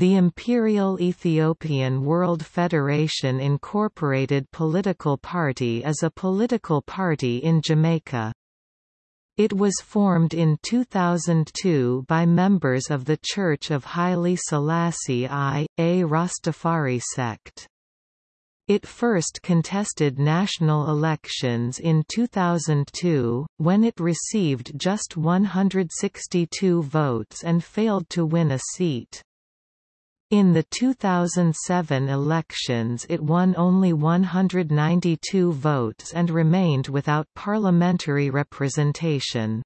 The Imperial Ethiopian World Federation Incorporated political party is a political party in Jamaica. It was formed in 2002 by members of the Church of Haile Selassie I, a Rastafari sect. It first contested national elections in 2002, when it received just 162 votes and failed to win a seat. In the 2007 elections it won only 192 votes and remained without parliamentary representation.